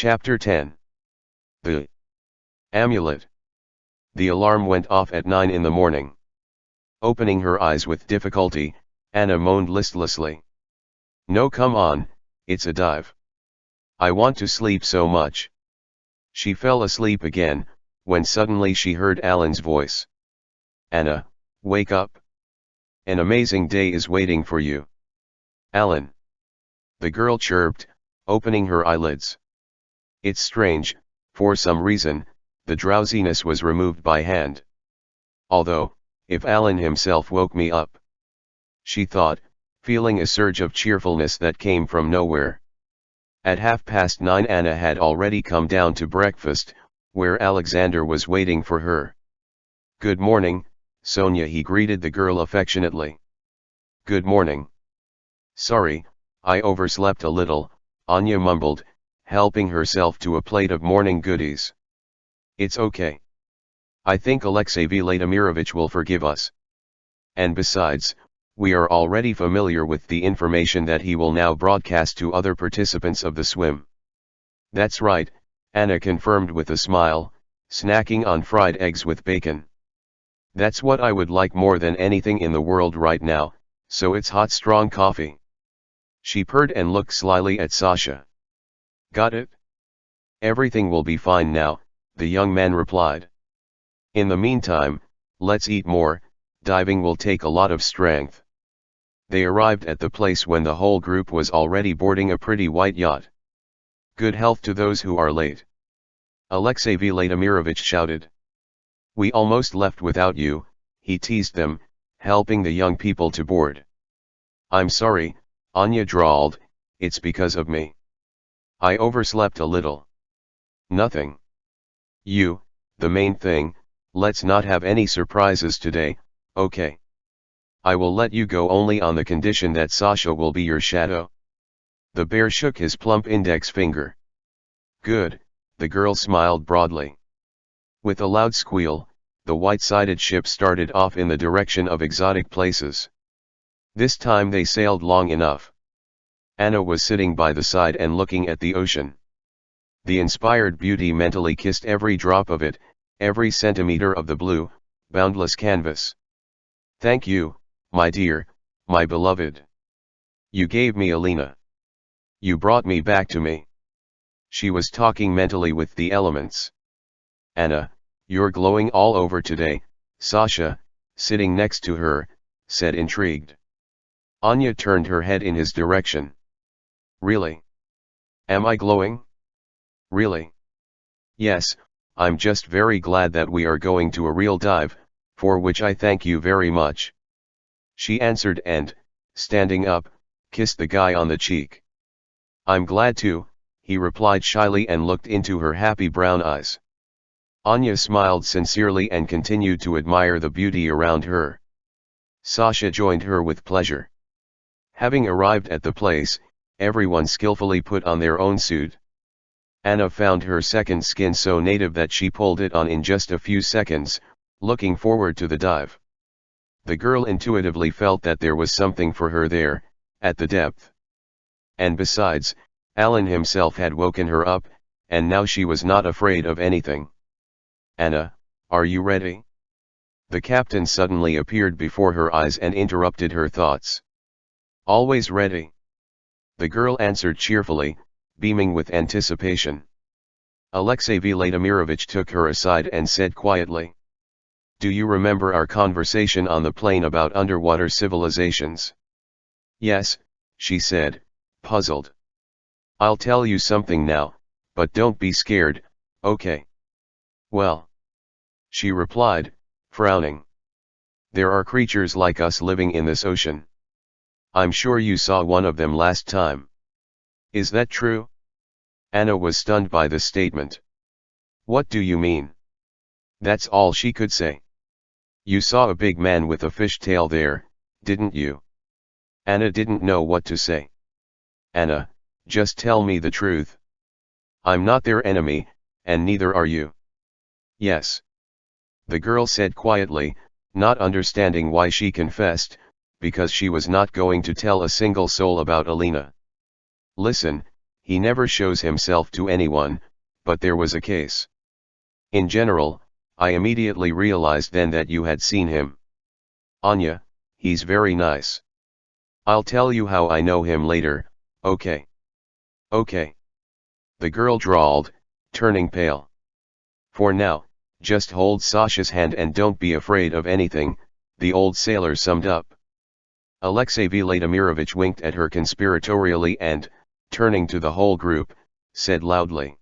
Chapter 10 The Amulet The alarm went off at 9 in the morning. Opening her eyes with difficulty, Anna moaned listlessly. No come on, it's a dive. I want to sleep so much. She fell asleep again, when suddenly she heard Alan's voice. Anna, wake up. An amazing day is waiting for you. Alan. The girl chirped, opening her eyelids. It's strange, for some reason, the drowsiness was removed by hand. Although, if Alan himself woke me up. She thought, feeling a surge of cheerfulness that came from nowhere. At half past nine Anna had already come down to breakfast, where Alexander was waiting for her. Good morning, Sonia he greeted the girl affectionately. Good morning. Sorry, I overslept a little, Anya mumbled, helping herself to a plate of morning goodies. It's okay. I think Alexey Vladimirovich will forgive us. And besides, we are already familiar with the information that he will now broadcast to other participants of the swim. That's right, Anna confirmed with a smile, snacking on fried eggs with bacon. That's what I would like more than anything in the world right now, so it's hot strong coffee. She purred and looked slyly at Sasha. Got it? Everything will be fine now, the young man replied. In the meantime, let's eat more, diving will take a lot of strength. They arrived at the place when the whole group was already boarding a pretty white yacht. Good health to those who are late. Alexey Vladimirovich shouted. We almost left without you, he teased them, helping the young people to board. I'm sorry, Anya drawled, it's because of me. I overslept a little. Nothing. You, the main thing, Let's not have any surprises today, okay? I will let you go only on the condition that Sasha will be your shadow. The bear shook his plump index finger. Good, the girl smiled broadly. With a loud squeal, the white-sided ship started off in the direction of exotic places. This time they sailed long enough. Anna was sitting by the side and looking at the ocean. The inspired beauty mentally kissed every drop of it, every centimeter of the blue, boundless canvas. Thank you, my dear, my beloved. You gave me Alina. You brought me back to me. She was talking mentally with the elements. Anna, you're glowing all over today, Sasha, sitting next to her, said intrigued. Anya turned her head in his direction. Really? Am I glowing? Really? Yes, I'm just very glad that we are going to a real dive, for which I thank you very much. She answered and, standing up, kissed the guy on the cheek. I'm glad to, he replied shyly and looked into her happy brown eyes. Anya smiled sincerely and continued to admire the beauty around her. Sasha joined her with pleasure. Having arrived at the place, everyone skillfully put on their own suit. Anna found her second skin so native that she pulled it on in just a few seconds, looking forward to the dive. The girl intuitively felt that there was something for her there, at the depth. And besides, Alan himself had woken her up, and now she was not afraid of anything. Anna, are you ready? The captain suddenly appeared before her eyes and interrupted her thoughts. Always ready. The girl answered cheerfully, beaming with anticipation. Alexey Vladimirovich took her aside and said quietly. Do you remember our conversation on the plane about underwater civilizations? Yes, she said, puzzled. I'll tell you something now, but don't be scared, okay? Well. She replied, frowning. There are creatures like us living in this ocean. I'm sure you saw one of them last time. Is that true? Anna was stunned by the statement. What do you mean? That's all she could say. You saw a big man with a fish tail there, didn't you? Anna didn't know what to say. Anna, just tell me the truth. I'm not their enemy, and neither are you. Yes. The girl said quietly, not understanding why she confessed, because she was not going to tell a single soul about Alina. Listen, he never shows himself to anyone, but there was a case. In general, I immediately realized then that you had seen him. Anya, he's very nice. I'll tell you how I know him later, okay? Okay. The girl drawled, turning pale. For now, just hold Sasha's hand and don't be afraid of anything, the old sailor summed up. Alexey Vladimirovich winked at her conspiratorially and, turning to the whole group, said loudly.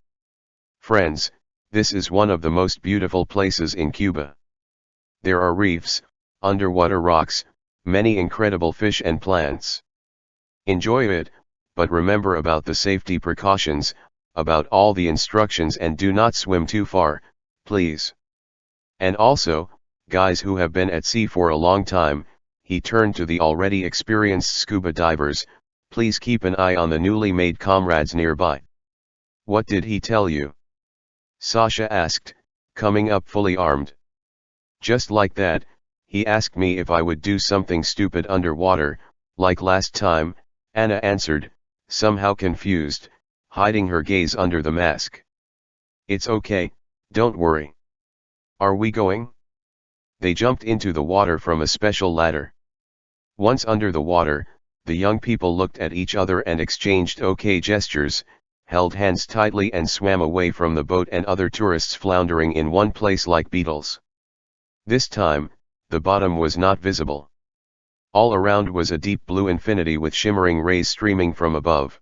Friends, this is one of the most beautiful places in Cuba. There are reefs, underwater rocks, many incredible fish and plants. Enjoy it, but remember about the safety precautions, about all the instructions and do not swim too far, please. And also, guys who have been at sea for a long time, he turned to the already experienced scuba divers, please keep an eye on the newly made comrades nearby. What did he tell you? Sasha asked, coming up fully armed. Just like that, he asked me if I would do something stupid underwater, like last time, Anna answered, somehow confused, hiding her gaze under the mask. It's okay, don't worry. Are we going? They jumped into the water from a special ladder. Once under the water, the young people looked at each other and exchanged okay gestures, held hands tightly and swam away from the boat and other tourists floundering in one place like beetles. This time, the bottom was not visible. All around was a deep blue infinity with shimmering rays streaming from above.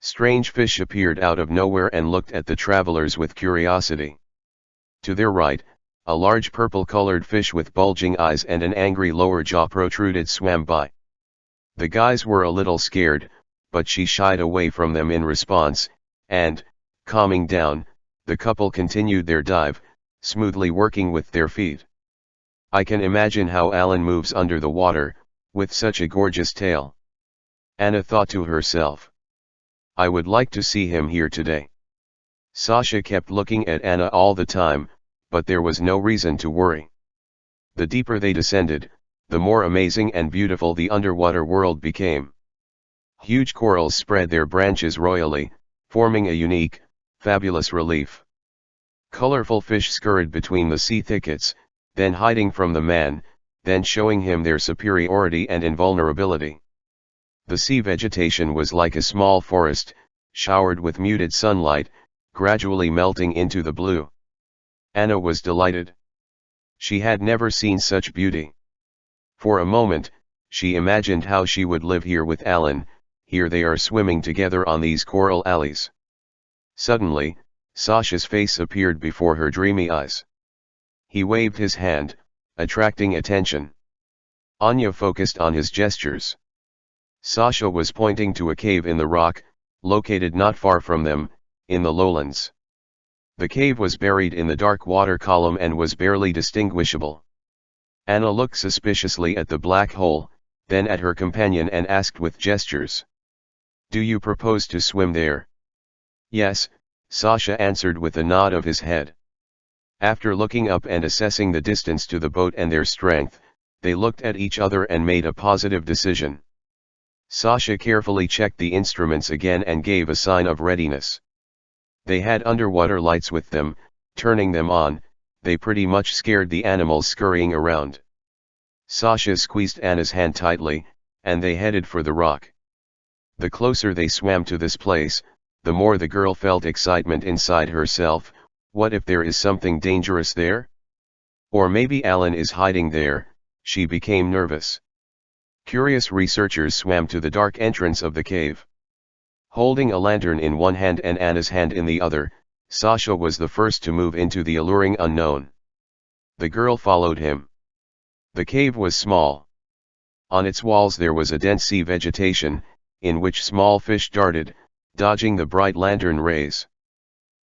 Strange fish appeared out of nowhere and looked at the travelers with curiosity. To their right, a large purple-colored fish with bulging eyes and an angry lower jaw protruded swam by. The guys were a little scared, but she shied away from them in response, and, calming down, the couple continued their dive, smoothly working with their feet. I can imagine how Alan moves under the water, with such a gorgeous tail. Anna thought to herself. I would like to see him here today. Sasha kept looking at Anna all the time, but there was no reason to worry. The deeper they descended, the more amazing and beautiful the underwater world became. Huge corals spread their branches royally, forming a unique, fabulous relief. Colorful fish scurried between the sea thickets, then hiding from the man, then showing him their superiority and invulnerability. The sea vegetation was like a small forest, showered with muted sunlight, gradually melting into the blue. Anna was delighted. She had never seen such beauty. For a moment, she imagined how she would live here with Alan, here they are swimming together on these coral alleys. Suddenly, Sasha's face appeared before her dreamy eyes. He waved his hand, attracting attention. Anya focused on his gestures. Sasha was pointing to a cave in the rock, located not far from them, in the lowlands. The cave was buried in the dark water column and was barely distinguishable. Anna looked suspiciously at the black hole, then at her companion and asked with gestures. Do you propose to swim there? Yes, Sasha answered with a nod of his head. After looking up and assessing the distance to the boat and their strength, they looked at each other and made a positive decision. Sasha carefully checked the instruments again and gave a sign of readiness. They had underwater lights with them, turning them on, they pretty much scared the animals scurrying around. Sasha squeezed Anna's hand tightly, and they headed for the rock. The closer they swam to this place, the more the girl felt excitement inside herself, what if there is something dangerous there? Or maybe Alan is hiding there, she became nervous. Curious researchers swam to the dark entrance of the cave. Holding a lantern in one hand and Anna's hand in the other, Sasha was the first to move into the alluring unknown. The girl followed him. The cave was small. On its walls there was a dense sea vegetation, in which small fish darted, dodging the bright lantern rays.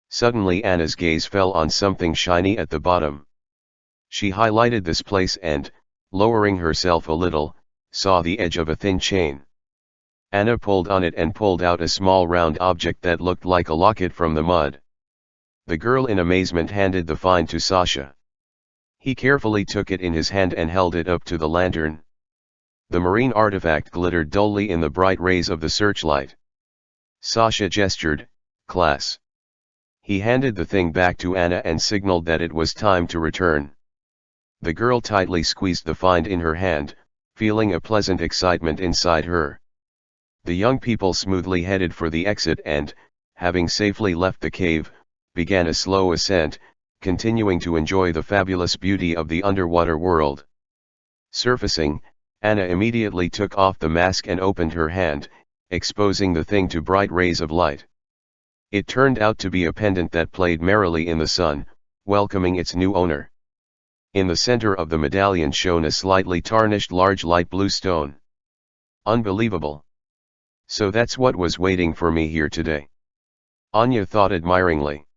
Suddenly Anna's gaze fell on something shiny at the bottom. She highlighted this place and, lowering herself a little, saw the edge of a thin chain. Anna pulled on it and pulled out a small round object that looked like a locket from the mud. The girl in amazement handed the find to Sasha. He carefully took it in his hand and held it up to the lantern. The marine artifact glittered dully in the bright rays of the searchlight. Sasha gestured, class. He handed the thing back to Anna and signaled that it was time to return. The girl tightly squeezed the find in her hand, feeling a pleasant excitement inside her. The young people smoothly headed for the exit and, having safely left the cave, began a slow ascent, continuing to enjoy the fabulous beauty of the underwater world. Surfacing, Anna immediately took off the mask and opened her hand, exposing the thing to bright rays of light. It turned out to be a pendant that played merrily in the sun, welcoming its new owner. In the center of the medallion shone a slightly tarnished large light blue stone. Unbelievable. So that's what was waiting for me here today. Anya thought admiringly.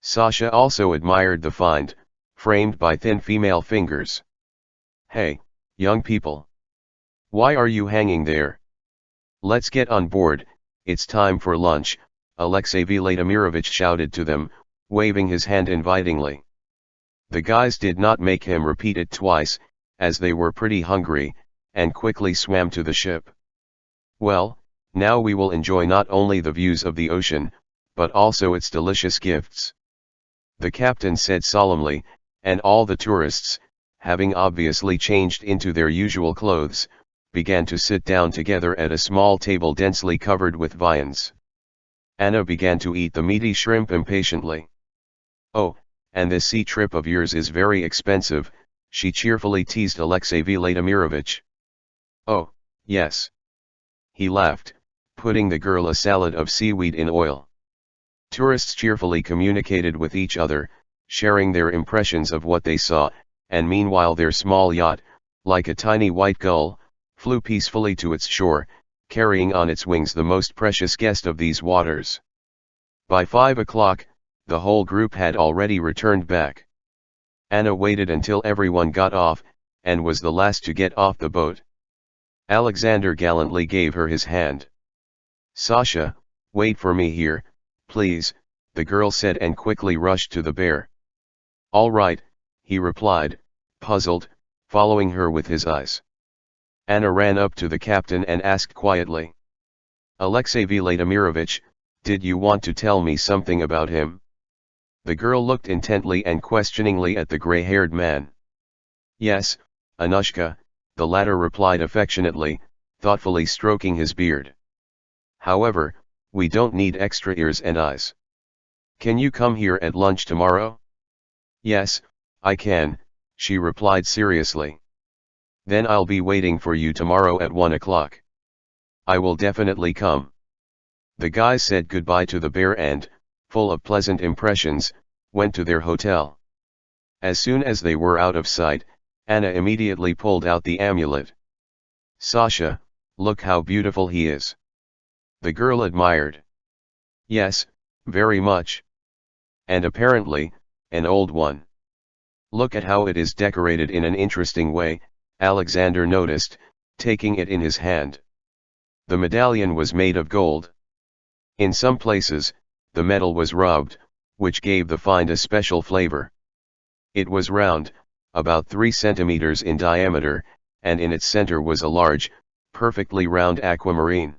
Sasha also admired the find, framed by thin female fingers. Hey, young people. Why are you hanging there? Let's get on board, it's time for lunch, Alexey Vladimirovich shouted to them, waving his hand invitingly. The guys did not make him repeat it twice, as they were pretty hungry, and quickly swam to the ship. Well, now we will enjoy not only the views of the ocean, but also its delicious gifts. The captain said solemnly, and all the tourists, having obviously changed into their usual clothes, began to sit down together at a small table densely covered with viands. Anna began to eat the meaty shrimp impatiently. Oh, and this sea trip of yours is very expensive, she cheerfully teased Alexey Vladimirovich. Oh, yes. He laughed, putting the girl a salad of seaweed in oil. Tourists cheerfully communicated with each other, sharing their impressions of what they saw, and meanwhile their small yacht, like a tiny white gull, flew peacefully to its shore, carrying on its wings the most precious guest of these waters. By five o'clock, the whole group had already returned back. Anna waited until everyone got off, and was the last to get off the boat. Alexander gallantly gave her his hand. Sasha, wait for me here, please, the girl said and quickly rushed to the bear. All right, he replied, puzzled, following her with his eyes. Anna ran up to the captain and asked quietly. Alexey Vladimirovich, did you want to tell me something about him? The girl looked intently and questioningly at the grey-haired man. Yes, Anushka, the latter replied affectionately, thoughtfully stroking his beard. However, we don't need extra ears and eyes. Can you come here at lunch tomorrow? Yes, I can, she replied seriously. Then I'll be waiting for you tomorrow at 1 o'clock. I will definitely come. The guys said goodbye to the bear and, full of pleasant impressions, went to their hotel. As soon as they were out of sight, Anna immediately pulled out the amulet. Sasha, look how beautiful he is. The girl admired. Yes, very much. And apparently, an old one. Look at how it is decorated in an interesting way, Alexander noticed, taking it in his hand. The medallion was made of gold. In some places, the metal was rubbed, which gave the find a special flavor. It was round, about 3 centimeters in diameter, and in its center was a large, perfectly round aquamarine.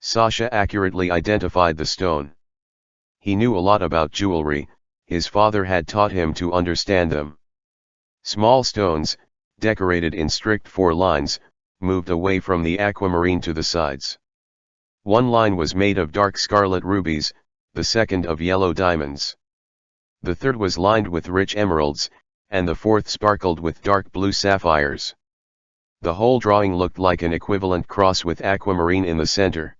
Sasha accurately identified the stone. He knew a lot about jewelry, his father had taught him to understand them. Small stones, decorated in strict four lines, moved away from the aquamarine to the sides. One line was made of dark scarlet rubies, the second of yellow diamonds. The third was lined with rich emeralds, and the fourth sparkled with dark blue sapphires. The whole drawing looked like an equivalent cross with aquamarine in the center.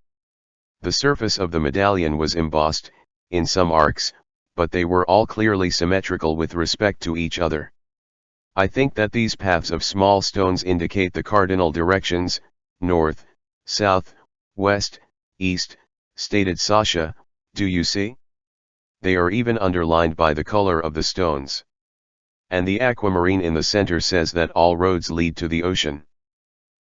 The surface of the medallion was embossed, in some arcs, but they were all clearly symmetrical with respect to each other. I think that these paths of small stones indicate the cardinal directions, north, south, west, east, stated Sasha, do you see? They are even underlined by the color of the stones. And the aquamarine in the center says that all roads lead to the ocean.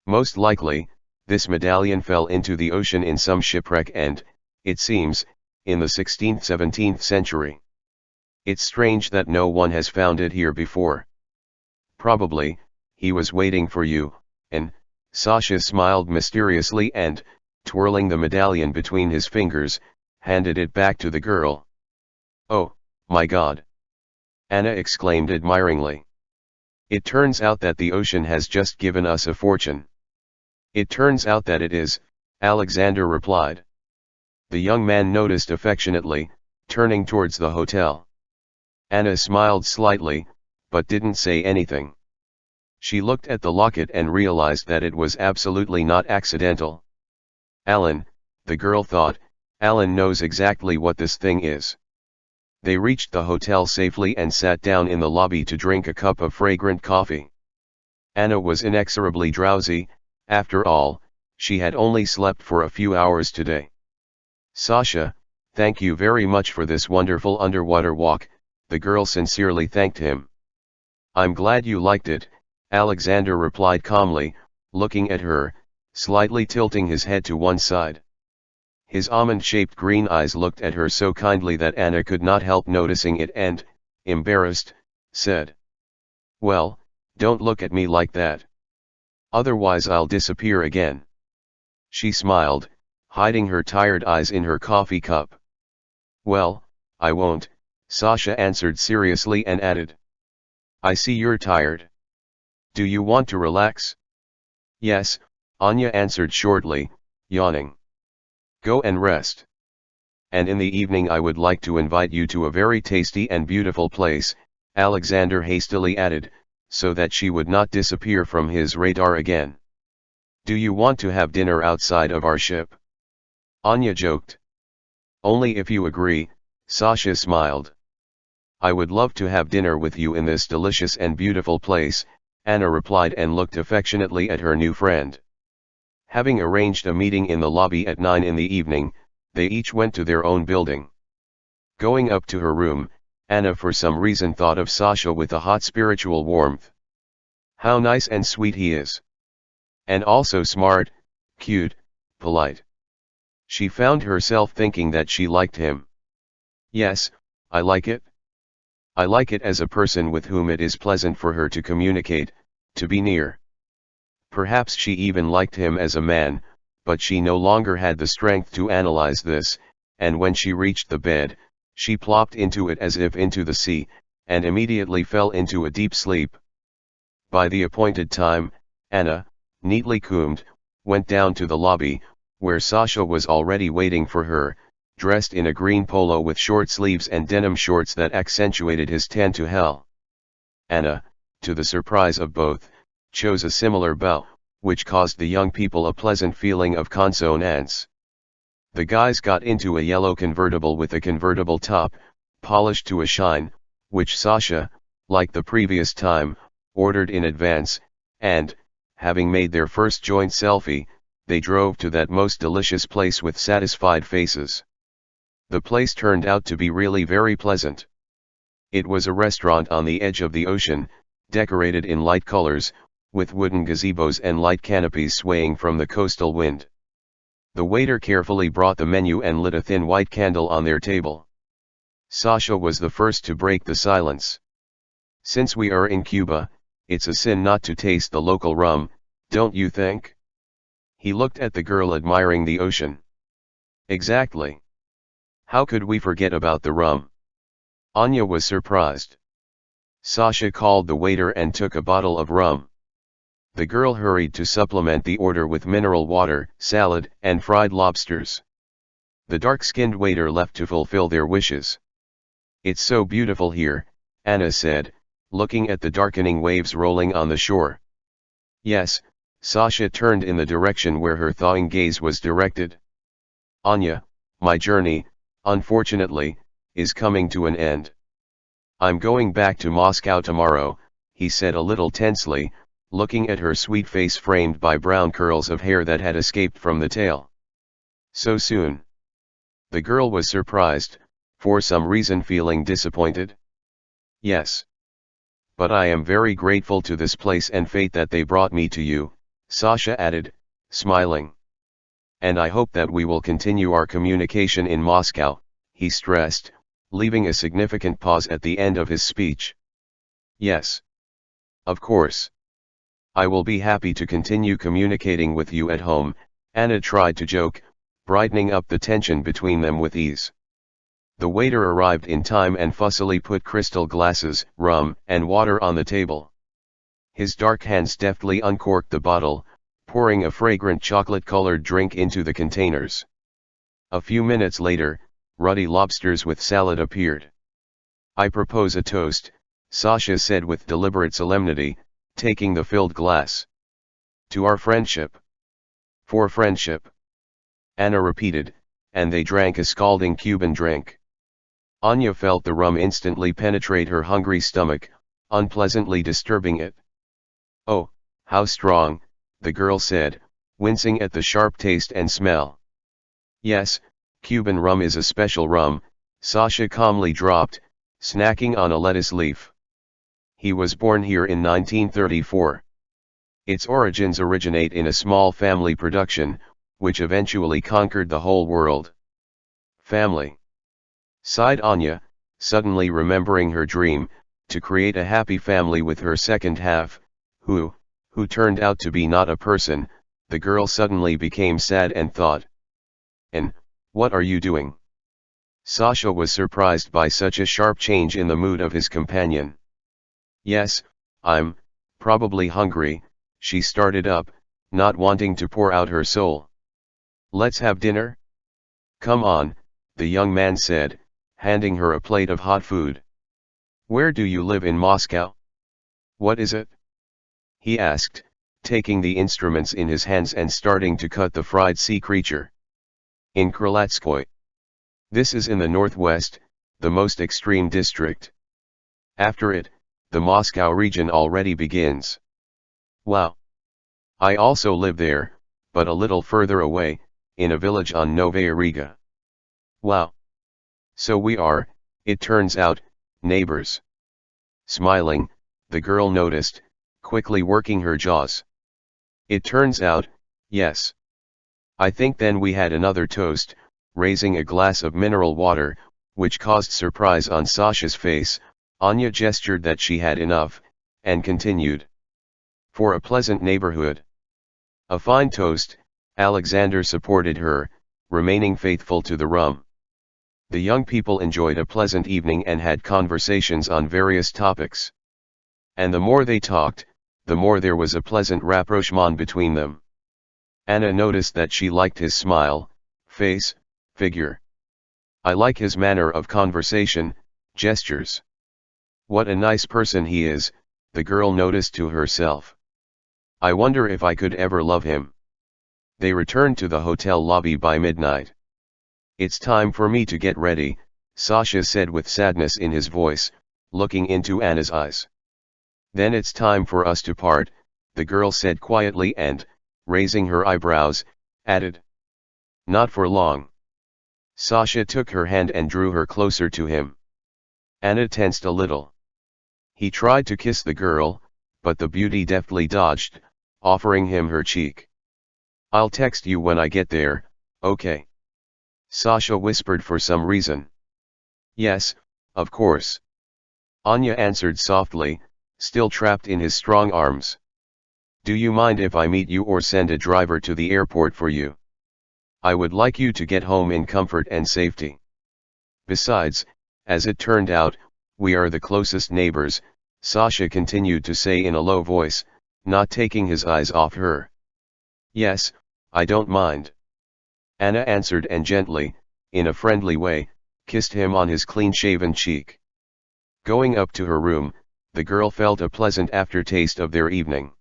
Most likely, this medallion fell into the ocean in some shipwreck and, it seems, in the 16th-17th century. It's strange that no one has found it here before. Probably, he was waiting for you, and, Sasha smiled mysteriously and, twirling the medallion between his fingers, handed it back to the girl. Oh, my god! Anna exclaimed admiringly. It turns out that the ocean has just given us a fortune. It turns out that it is, Alexander replied. The young man noticed affectionately, turning towards the hotel. Anna smiled slightly, but didn't say anything. She looked at the locket and realized that it was absolutely not accidental. Alan, the girl thought, Alan knows exactly what this thing is. They reached the hotel safely and sat down in the lobby to drink a cup of fragrant coffee. Anna was inexorably drowsy, after all, she had only slept for a few hours today. Sasha, thank you very much for this wonderful underwater walk, the girl sincerely thanked him. I'm glad you liked it, Alexander replied calmly, looking at her, slightly tilting his head to one side. His almond-shaped green eyes looked at her so kindly that Anna could not help noticing it and, embarrassed, said. Well, don't look at me like that. Otherwise I'll disappear again. She smiled, hiding her tired eyes in her coffee cup. Well, I won't, Sasha answered seriously and added. I see you're tired. Do you want to relax? Yes, Anya answered shortly, yawning. Go and rest. And in the evening I would like to invite you to a very tasty and beautiful place, Alexander hastily added, so that she would not disappear from his radar again. Do you want to have dinner outside of our ship? Anya joked. Only if you agree, Sasha smiled. I would love to have dinner with you in this delicious and beautiful place, Anna replied and looked affectionately at her new friend. Having arranged a meeting in the lobby at 9 in the evening, they each went to their own building. Going up to her room, Anna for some reason thought of Sasha with a hot spiritual warmth. How nice and sweet he is. And also smart, cute, polite. She found herself thinking that she liked him. Yes, I like it. I like it as a person with whom it is pleasant for her to communicate, to be near. Perhaps she even liked him as a man, but she no longer had the strength to analyze this, and when she reached the bed, she plopped into it as if into the sea, and immediately fell into a deep sleep. By the appointed time, Anna, neatly combed, went down to the lobby, where Sasha was already waiting for her, dressed in a green polo with short sleeves and denim shorts that accentuated his tan to hell. Anna, to the surprise of both, chose a similar bow, which caused the young people a pleasant feeling of consonance. The guys got into a yellow convertible with a convertible top, polished to a shine, which Sasha, like the previous time, ordered in advance, and, having made their first joint selfie, they drove to that most delicious place with satisfied faces. The place turned out to be really very pleasant. It was a restaurant on the edge of the ocean, decorated in light colors, with wooden gazebos and light canopies swaying from the coastal wind. The waiter carefully brought the menu and lit a thin white candle on their table. Sasha was the first to break the silence. Since we are in Cuba, it's a sin not to taste the local rum, don't you think? He looked at the girl admiring the ocean. Exactly. How could we forget about the rum? Anya was surprised. Sasha called the waiter and took a bottle of rum. The girl hurried to supplement the order with mineral water, salad, and fried lobsters. The dark-skinned waiter left to fulfill their wishes. It's so beautiful here, Anna said, looking at the darkening waves rolling on the shore. Yes, Sasha turned in the direction where her thawing gaze was directed. Anya, my journey, unfortunately, is coming to an end. I'm going back to Moscow tomorrow, he said a little tensely, looking at her sweet face framed by brown curls of hair that had escaped from the tail. So soon. The girl was surprised, for some reason feeling disappointed. Yes. But I am very grateful to this place and fate that they brought me to you, Sasha added, smiling. And I hope that we will continue our communication in Moscow, he stressed, leaving a significant pause at the end of his speech. Yes. Of course. I will be happy to continue communicating with you at home, Anna tried to joke, brightening up the tension between them with ease. The waiter arrived in time and fussily put crystal glasses, rum, and water on the table. His dark hands deftly uncorked the bottle, pouring a fragrant chocolate-colored drink into the containers. A few minutes later, ruddy lobsters with salad appeared. I propose a toast, Sasha said with deliberate solemnity, taking the filled glass. To our friendship. For friendship. Anna repeated, and they drank a scalding Cuban drink. Anya felt the rum instantly penetrate her hungry stomach, unpleasantly disturbing it. Oh, how strong, the girl said, wincing at the sharp taste and smell. Yes, Cuban rum is a special rum, Sasha calmly dropped, snacking on a lettuce leaf. He was born here in 1934. Its origins originate in a small family production, which eventually conquered the whole world. Family sighed Anya, suddenly remembering her dream, to create a happy family with her second half, who, who turned out to be not a person, the girl suddenly became sad and thought. And, what are you doing? Sasha was surprised by such a sharp change in the mood of his companion. Yes, I'm, probably hungry, she started up, not wanting to pour out her soul. Let's have dinner? Come on, the young man said, handing her a plate of hot food. Where do you live in Moscow? What is it? He asked, taking the instruments in his hands and starting to cut the fried sea creature. In Krylatskoy. This is in the northwest, the most extreme district. After it, the Moscow region already begins. Wow! I also live there, but a little further away, in a village on Novaya Riga. Wow! So we are, it turns out, neighbors. Smiling, the girl noticed, quickly working her jaws. It turns out, yes. I think then we had another toast, raising a glass of mineral water, which caused surprise on Sasha's face, Anya gestured that she had enough, and continued. For a pleasant neighborhood. A fine toast, Alexander supported her, remaining faithful to the rum. The young people enjoyed a pleasant evening and had conversations on various topics. And the more they talked, the more there was a pleasant rapprochement between them. Anna noticed that she liked his smile, face, figure. I like his manner of conversation, gestures. What a nice person he is, the girl noticed to herself. I wonder if I could ever love him. They returned to the hotel lobby by midnight. It's time for me to get ready, Sasha said with sadness in his voice, looking into Anna's eyes. Then it's time for us to part, the girl said quietly and, raising her eyebrows, added. Not for long. Sasha took her hand and drew her closer to him. Anna tensed a little. He tried to kiss the girl, but the beauty deftly dodged, offering him her cheek. I'll text you when I get there, okay. Sasha whispered for some reason. Yes, of course. Anya answered softly, still trapped in his strong arms. Do you mind if I meet you or send a driver to the airport for you? I would like you to get home in comfort and safety. Besides, as it turned out, we are the closest neighbors, Sasha continued to say in a low voice, not taking his eyes off her. Yes, I don't mind. Anna answered and gently, in a friendly way, kissed him on his clean-shaven cheek. Going up to her room, the girl felt a pleasant aftertaste of their evening.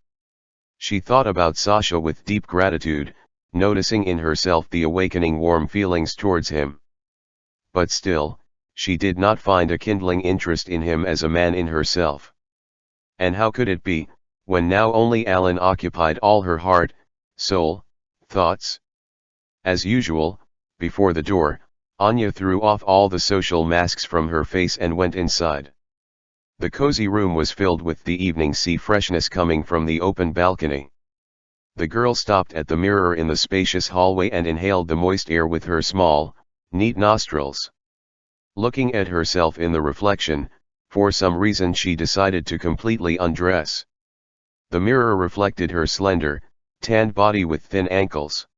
She thought about Sasha with deep gratitude, noticing in herself the awakening warm feelings towards him. But still, she did not find a kindling interest in him as a man in herself. And how could it be, when now only Alan occupied all her heart, soul, thoughts? As usual, before the door, Anya threw off all the social masks from her face and went inside. The cozy room was filled with the evening sea freshness coming from the open balcony. The girl stopped at the mirror in the spacious hallway and inhaled the moist air with her small, neat nostrils. Looking at herself in the reflection, for some reason she decided to completely undress. The mirror reflected her slender, tanned body with thin ankles.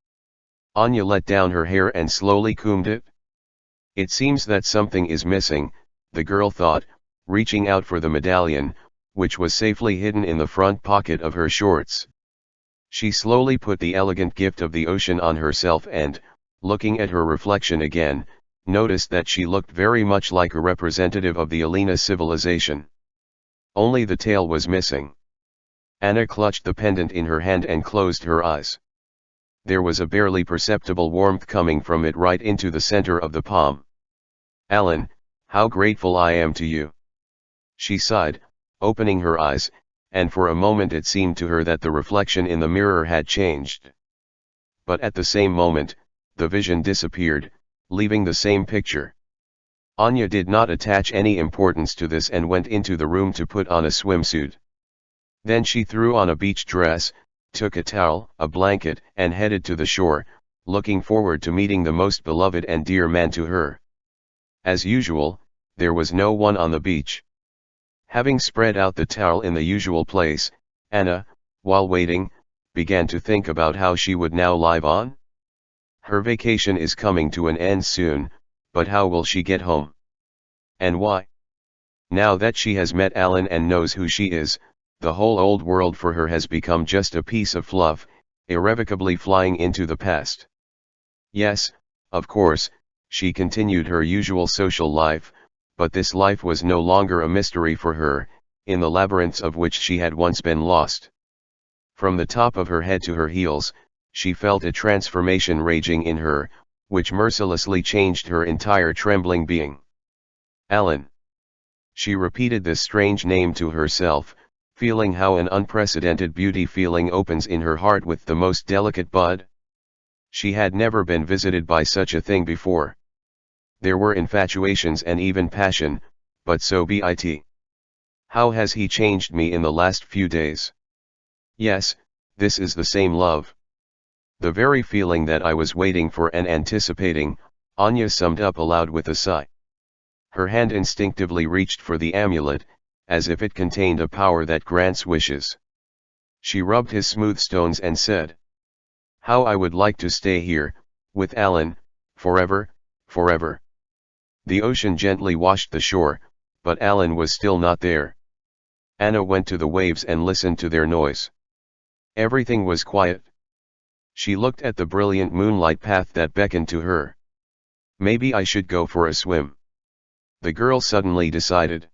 Anya let down her hair and slowly combed it. It seems that something is missing, the girl thought, reaching out for the medallion, which was safely hidden in the front pocket of her shorts. She slowly put the elegant gift of the ocean on herself and, looking at her reflection again, noticed that she looked very much like a representative of the Alina civilization. Only the tail was missing. Anna clutched the pendant in her hand and closed her eyes. There was a barely perceptible warmth coming from it right into the center of the palm. Alan, how grateful I am to you. She sighed, opening her eyes, and for a moment it seemed to her that the reflection in the mirror had changed. But at the same moment, the vision disappeared, leaving the same picture. Anya did not attach any importance to this and went into the room to put on a swimsuit. Then she threw on a beach dress, took a towel, a blanket, and headed to the shore, looking forward to meeting the most beloved and dear man to her. As usual, there was no one on the beach. Having spread out the towel in the usual place, Anna, while waiting, began to think about how she would now live on. Her vacation is coming to an end soon, but how will she get home? And why? Now that she has met Alan and knows who she is, the whole old world for her has become just a piece of fluff, irrevocably flying into the past. Yes, of course, she continued her usual social life, but this life was no longer a mystery for her, in the labyrinths of which she had once been lost. From the top of her head to her heels, she felt a transformation raging in her, which mercilessly changed her entire trembling being. Alan. She repeated this strange name to herself, feeling how an unprecedented beauty feeling opens in her heart with the most delicate bud. She had never been visited by such a thing before. There were infatuations and even passion, but so be it. How has he changed me in the last few days? Yes, this is the same love. The very feeling that I was waiting for and anticipating, Anya summed up aloud with a sigh. Her hand instinctively reached for the amulet, as if it contained a power that grants wishes. She rubbed his smooth stones and said, How I would like to stay here, with Alan, forever, forever. The ocean gently washed the shore, but Alan was still not there. Anna went to the waves and listened to their noise. Everything was quiet. She looked at the brilliant moonlight path that beckoned to her. Maybe I should go for a swim. The girl suddenly decided.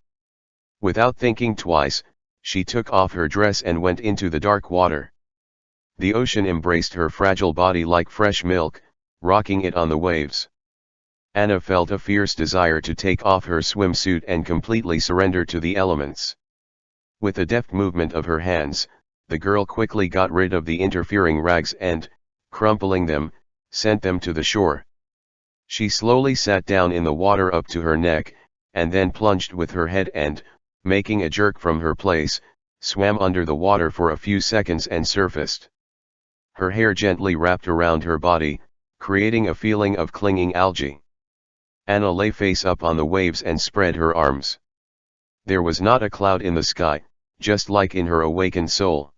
Without thinking twice, she took off her dress and went into the dark water. The ocean embraced her fragile body like fresh milk, rocking it on the waves. Anna felt a fierce desire to take off her swimsuit and completely surrender to the elements. With a deft movement of her hands, the girl quickly got rid of the interfering rags and, crumpling them, sent them to the shore. She slowly sat down in the water up to her neck, and then plunged with her head and, making a jerk from her place, swam under the water for a few seconds and surfaced. Her hair gently wrapped around her body, creating a feeling of clinging algae. Anna lay face up on the waves and spread her arms. There was not a cloud in the sky, just like in her awakened soul.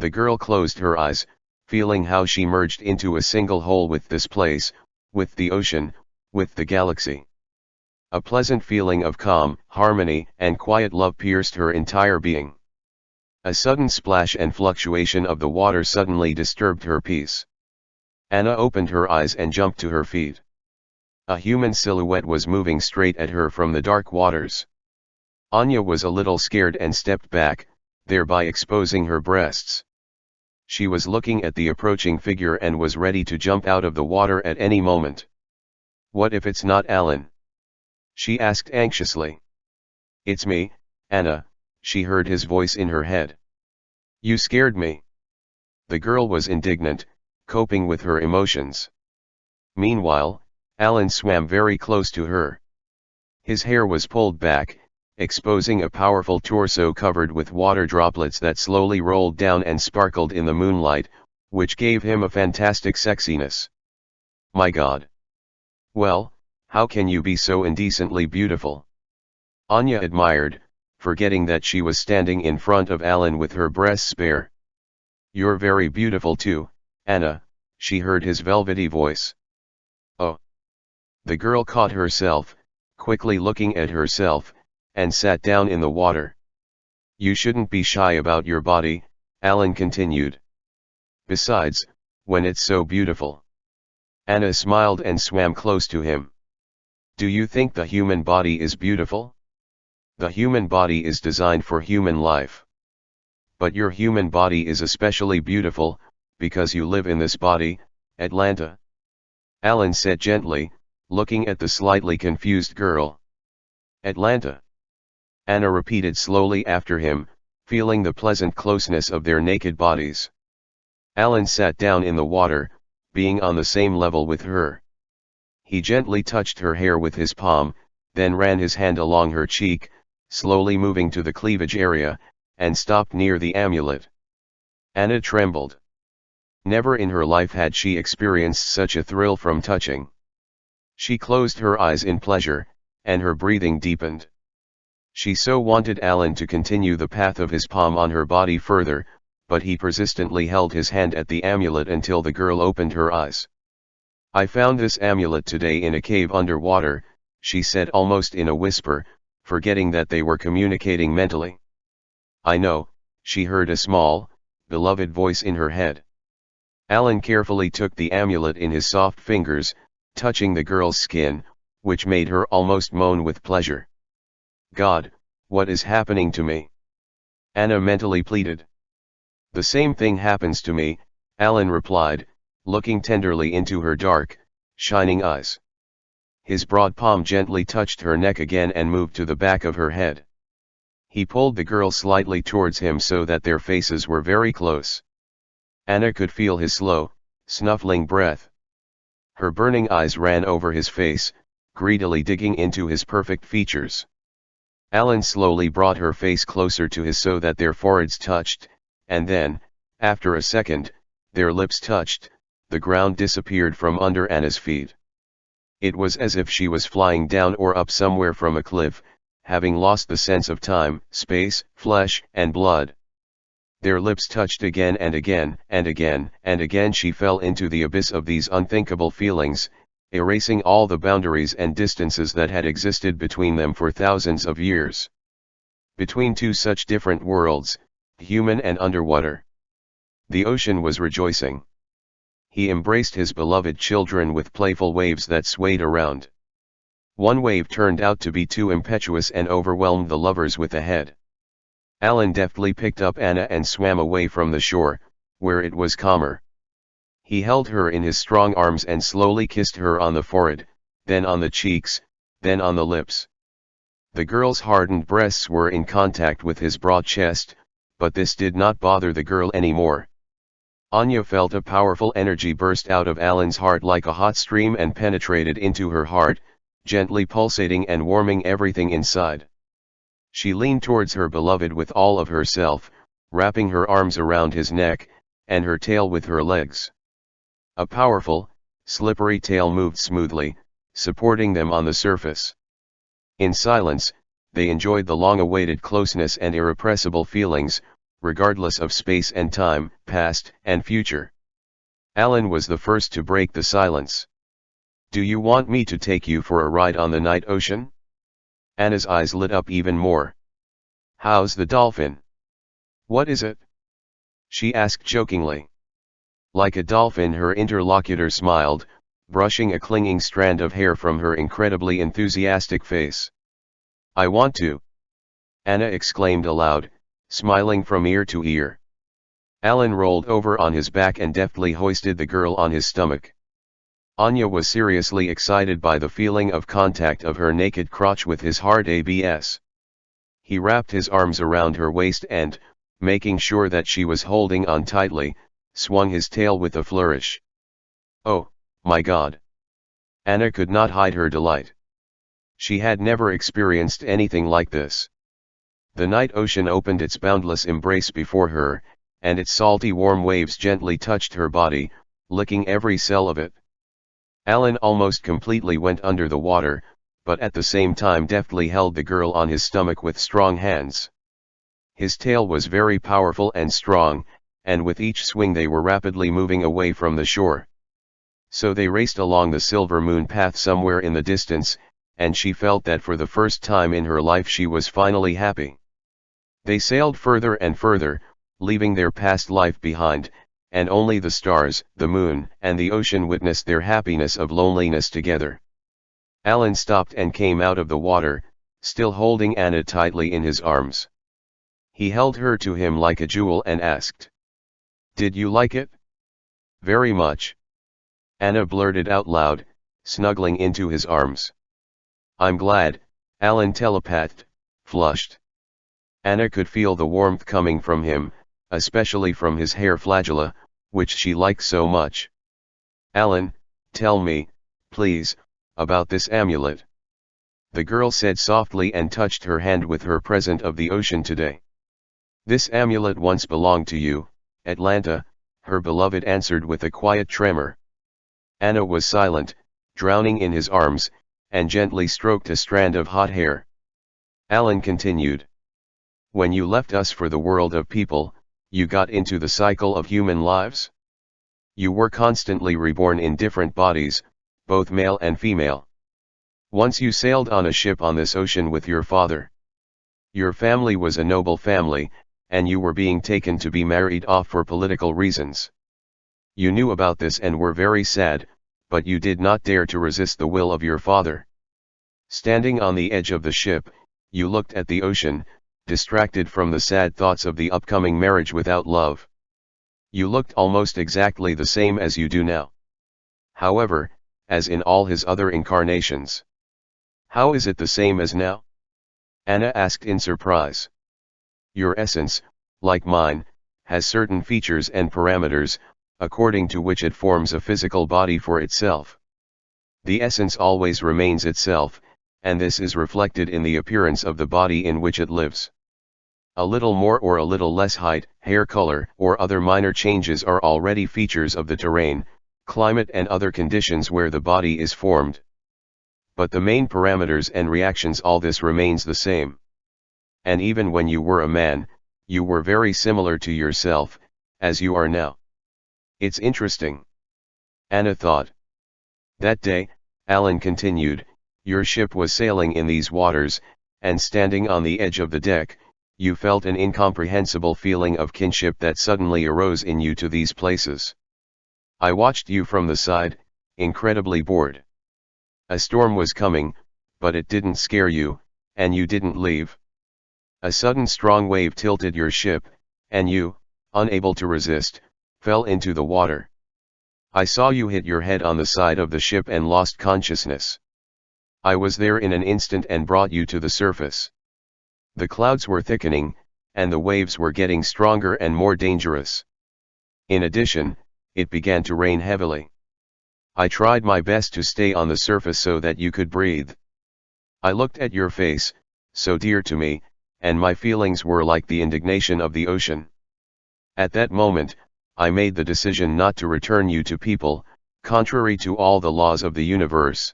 The girl closed her eyes, feeling how she merged into a single whole with this place, with the ocean, with the galaxy. A pleasant feeling of calm, harmony, and quiet love pierced her entire being. A sudden splash and fluctuation of the water suddenly disturbed her peace. Anna opened her eyes and jumped to her feet. A human silhouette was moving straight at her from the dark waters. Anya was a little scared and stepped back, thereby exposing her breasts. She was looking at the approaching figure and was ready to jump out of the water at any moment. What if it's not Alan? She asked anxiously. It's me, Anna, she heard his voice in her head. You scared me. The girl was indignant, coping with her emotions. Meanwhile, Alan swam very close to her. His hair was pulled back, exposing a powerful torso covered with water droplets that slowly rolled down and sparkled in the moonlight, which gave him a fantastic sexiness. My god! Well, how can you be so indecently beautiful? Anya admired, forgetting that she was standing in front of Alan with her breasts bare. You're very beautiful too, Anna, she heard his velvety voice. Oh! The girl caught herself, quickly looking at herself, and sat down in the water. You shouldn't be shy about your body, Alan continued. Besides, when it's so beautiful. Anna smiled and swam close to him. Do you think the human body is beautiful? The human body is designed for human life. But your human body is especially beautiful, because you live in this body, Atlanta. Alan said gently, looking at the slightly confused girl. Atlanta. Anna repeated slowly after him, feeling the pleasant closeness of their naked bodies. Alan sat down in the water, being on the same level with her. He gently touched her hair with his palm, then ran his hand along her cheek, slowly moving to the cleavage area, and stopped near the amulet. Anna trembled. Never in her life had she experienced such a thrill from touching. She closed her eyes in pleasure, and her breathing deepened. She so wanted Alan to continue the path of his palm on her body further, but he persistently held his hand at the amulet until the girl opened her eyes. I found this amulet today in a cave underwater, she said almost in a whisper, forgetting that they were communicating mentally. I know, she heard a small, beloved voice in her head. Alan carefully took the amulet in his soft fingers, touching the girl's skin, which made her almost moan with pleasure. God, what is happening to me? Anna mentally pleaded. The same thing happens to me, Alan replied, looking tenderly into her dark, shining eyes. His broad palm gently touched her neck again and moved to the back of her head. He pulled the girl slightly towards him so that their faces were very close. Anna could feel his slow, snuffling breath. Her burning eyes ran over his face, greedily digging into his perfect features. Alan slowly brought her face closer to his so that their foreheads touched, and then, after a second, their lips touched, the ground disappeared from under Anna's feet. It was as if she was flying down or up somewhere from a cliff, having lost the sense of time, space, flesh, and blood. Their lips touched again and again, and again, and again she fell into the abyss of these unthinkable feelings, erasing all the boundaries and distances that had existed between them for thousands of years. Between two such different worlds, human and underwater. The ocean was rejoicing he embraced his beloved children with playful waves that swayed around. One wave turned out to be too impetuous and overwhelmed the lovers with a head. Alan deftly picked up Anna and swam away from the shore, where it was calmer. He held her in his strong arms and slowly kissed her on the forehead, then on the cheeks, then on the lips. The girl's hardened breasts were in contact with his broad chest, but this did not bother the girl anymore. Anya felt a powerful energy burst out of Alan's heart like a hot stream and penetrated into her heart, gently pulsating and warming everything inside. She leaned towards her beloved with all of herself, wrapping her arms around his neck, and her tail with her legs. A powerful, slippery tail moved smoothly, supporting them on the surface. In silence, they enjoyed the long-awaited closeness and irrepressible feelings, regardless of space and time, past and future. Alan was the first to break the silence. Do you want me to take you for a ride on the night ocean? Anna's eyes lit up even more. How's the dolphin? What is it? She asked jokingly. Like a dolphin her interlocutor smiled, brushing a clinging strand of hair from her incredibly enthusiastic face. I want to. Anna exclaimed aloud, smiling from ear to ear. Alan rolled over on his back and deftly hoisted the girl on his stomach. Anya was seriously excited by the feeling of contact of her naked crotch with his hard abs. He wrapped his arms around her waist and, making sure that she was holding on tightly, swung his tail with a flourish. Oh, my god! Anna could not hide her delight. She had never experienced anything like this. The night ocean opened its boundless embrace before her, and its salty warm waves gently touched her body, licking every cell of it. Alan almost completely went under the water, but at the same time deftly held the girl on his stomach with strong hands. His tail was very powerful and strong, and with each swing they were rapidly moving away from the shore. So they raced along the silver moon path somewhere in the distance, and she felt that for the first time in her life she was finally happy. They sailed further and further, leaving their past life behind, and only the stars, the moon, and the ocean witnessed their happiness of loneliness together. Alan stopped and came out of the water, still holding Anna tightly in his arms. He held her to him like a jewel and asked. Did you like it? Very much. Anna blurted out loud, snuggling into his arms. I'm glad, Alan telepathed, flushed. Anna could feel the warmth coming from him, especially from his hair flagella, which she liked so much. Alan, tell me, please, about this amulet. The girl said softly and touched her hand with her present of the ocean today. This amulet once belonged to you, Atlanta, her beloved answered with a quiet tremor. Anna was silent, drowning in his arms, and gently stroked a strand of hot hair. Alan continued. When you left us for the world of people, you got into the cycle of human lives? You were constantly reborn in different bodies, both male and female. Once you sailed on a ship on this ocean with your father. Your family was a noble family, and you were being taken to be married off for political reasons. You knew about this and were very sad, but you did not dare to resist the will of your father. Standing on the edge of the ship, you looked at the ocean, distracted from the sad thoughts of the upcoming marriage without love. You looked almost exactly the same as you do now. However, as in all his other incarnations. How is it the same as now? Anna asked in surprise. Your essence, like mine, has certain features and parameters, according to which it forms a physical body for itself. The essence always remains itself, and this is reflected in the appearance of the body in which it lives. A little more or a little less height, hair color, or other minor changes are already features of the terrain, climate and other conditions where the body is formed. But the main parameters and reactions all this remains the same. And even when you were a man, you were very similar to yourself, as you are now. It's interesting. Anna thought. That day, Alan continued, your ship was sailing in these waters, and standing on the edge of the deck, you felt an incomprehensible feeling of kinship that suddenly arose in you to these places. I watched you from the side, incredibly bored. A storm was coming, but it didn't scare you, and you didn't leave. A sudden strong wave tilted your ship, and you, unable to resist, fell into the water. I saw you hit your head on the side of the ship and lost consciousness. I was there in an instant and brought you to the surface. The clouds were thickening, and the waves were getting stronger and more dangerous. In addition, it began to rain heavily. I tried my best to stay on the surface so that you could breathe. I looked at your face, so dear to me, and my feelings were like the indignation of the ocean. At that moment, I made the decision not to return you to people, contrary to all the laws of the universe.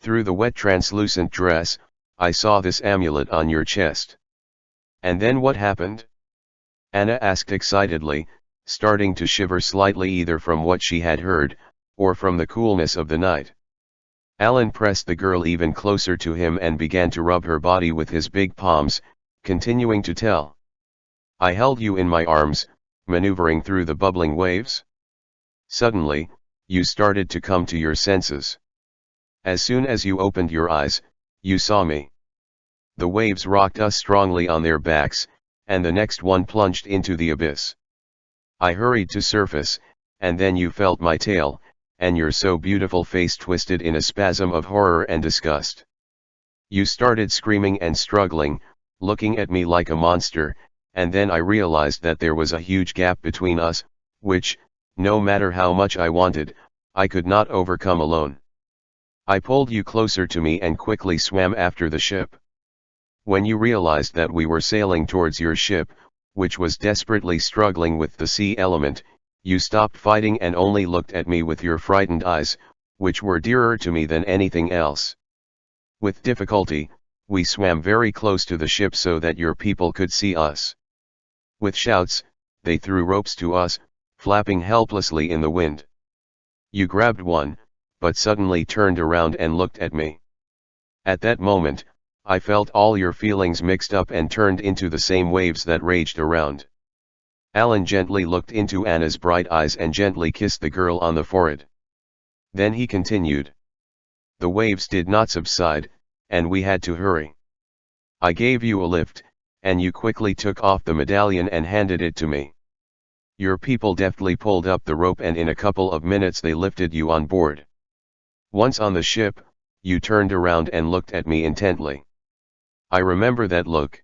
Through the wet translucent dress, I saw this amulet on your chest. And then what happened? Anna asked excitedly, starting to shiver slightly either from what she had heard, or from the coolness of the night. Alan pressed the girl even closer to him and began to rub her body with his big palms, continuing to tell. I held you in my arms, maneuvering through the bubbling waves? Suddenly, you started to come to your senses. As soon as you opened your eyes, you saw me. The waves rocked us strongly on their backs, and the next one plunged into the abyss. I hurried to surface, and then you felt my tail, and your so beautiful face twisted in a spasm of horror and disgust. You started screaming and struggling, looking at me like a monster, and then I realized that there was a huge gap between us, which, no matter how much I wanted, I could not overcome alone. I pulled you closer to me and quickly swam after the ship. When you realized that we were sailing towards your ship, which was desperately struggling with the sea element, you stopped fighting and only looked at me with your frightened eyes, which were dearer to me than anything else. With difficulty, we swam very close to the ship so that your people could see us. With shouts, they threw ropes to us, flapping helplessly in the wind. You grabbed one, but suddenly turned around and looked at me. At that moment, I felt all your feelings mixed up and turned into the same waves that raged around. Alan gently looked into Anna's bright eyes and gently kissed the girl on the forehead. Then he continued. The waves did not subside, and we had to hurry. I gave you a lift, and you quickly took off the medallion and handed it to me. Your people deftly pulled up the rope and in a couple of minutes they lifted you on board. Once on the ship, you turned around and looked at me intently. I remember that look.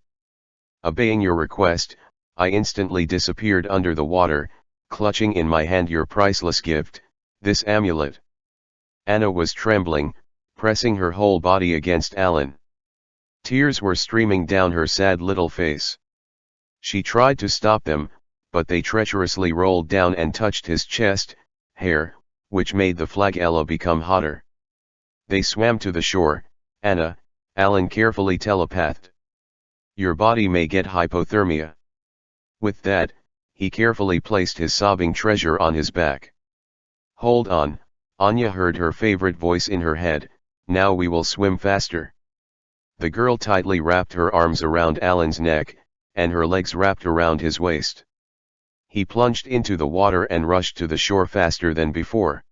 Obeying your request, I instantly disappeared under the water, clutching in my hand your priceless gift, this amulet. Anna was trembling, pressing her whole body against Alan. Tears were streaming down her sad little face. She tried to stop them, but they treacherously rolled down and touched his chest, hair, which made the flagella become hotter. They swam to the shore, Anna, Alan carefully telepathed. Your body may get hypothermia. With that, he carefully placed his sobbing treasure on his back. Hold on, Anya heard her favorite voice in her head, now we will swim faster. The girl tightly wrapped her arms around Alan's neck, and her legs wrapped around his waist. He plunged into the water and rushed to the shore faster than before.